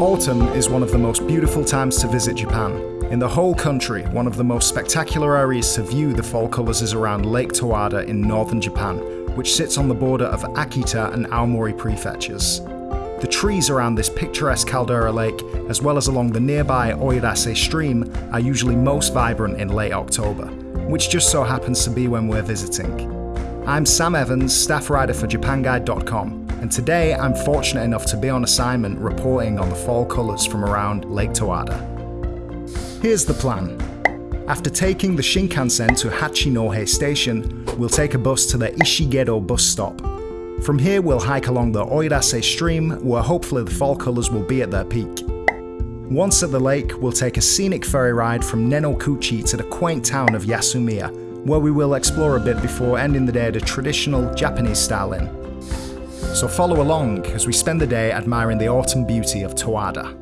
Autumn is one of the most beautiful times to visit Japan. In the whole country, one of the most spectacular areas to view the fall colours is around Lake Towada in northern Japan, which sits on the border of Akita and Aomori prefectures. The trees around this picturesque caldera lake, as well as along the nearby Oirase stream, are usually most vibrant in late October, which just so happens to be when we're visiting. I'm Sam Evans, staff writer for JapanGuide.com, and today I'm fortunate enough to be on assignment reporting on the fall colours from around Lake Towada. Here's the plan. After taking the Shinkansen to Hachinohe station, we'll take a bus to the Ishigedo bus stop. From here we'll hike along the Oirase stream, where hopefully the fall colours will be at their peak. Once at the lake, we'll take a scenic ferry ride from Nenokuchi to the quaint town of Yasumiya, where we will explore a bit before ending the day at a traditional Japanese style inn. So follow along as we spend the day admiring the autumn beauty of Towada.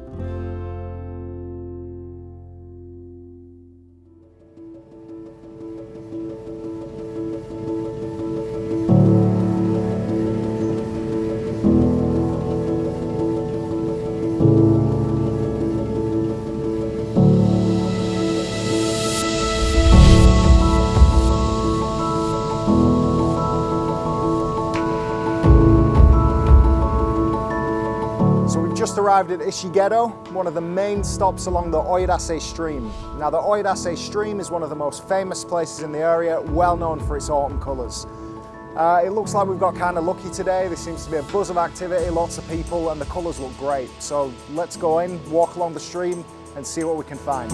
Arrived at Ishigedo, one of the main stops along the Oirase stream. Now the Oirase stream is one of the most famous places in the area, well known for its autumn colours. Uh, it looks like we've got kind of lucky today. There seems to be a buzz of activity, lots of people, and the colours look great. So let's go in, walk along the stream, and see what we can find.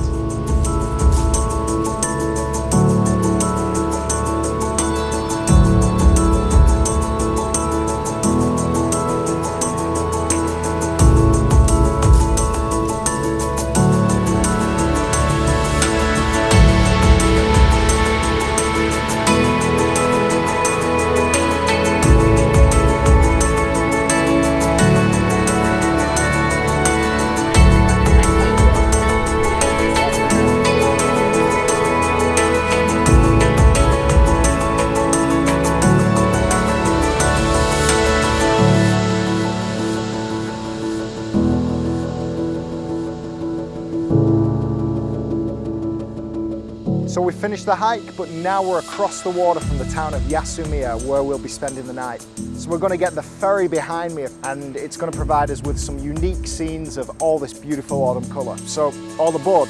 So we finished the hike, but now we're across the water from the town of Yasumiya, where we'll be spending the night. So we're going to get the ferry behind me, and it's going to provide us with some unique scenes of all this beautiful autumn colour. So all aboard.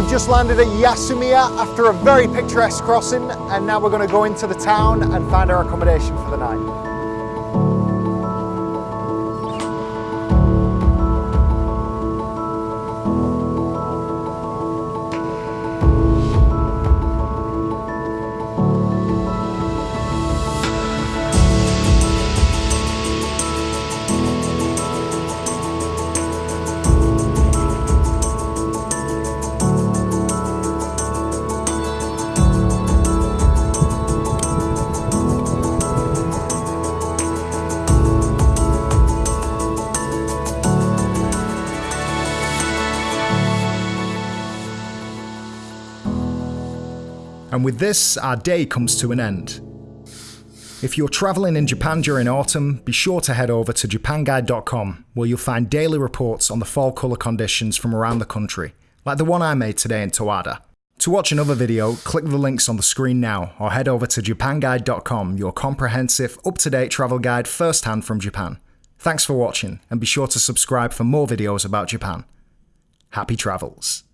We've just landed at Yasumiya after a very picturesque crossing and now we're going to go into the town and find our accommodation for the night. And with this, our day comes to an end. If you're travelling in Japan during autumn, be sure to head over to japanguide.com where you'll find daily reports on the fall colour conditions from around the country, like the one I made today in Towada. To watch another video, click the links on the screen now or head over to japanguide.com, your comprehensive, up-to-date travel guide firsthand from Japan. Thanks for watching and be sure to subscribe for more videos about Japan. Happy travels!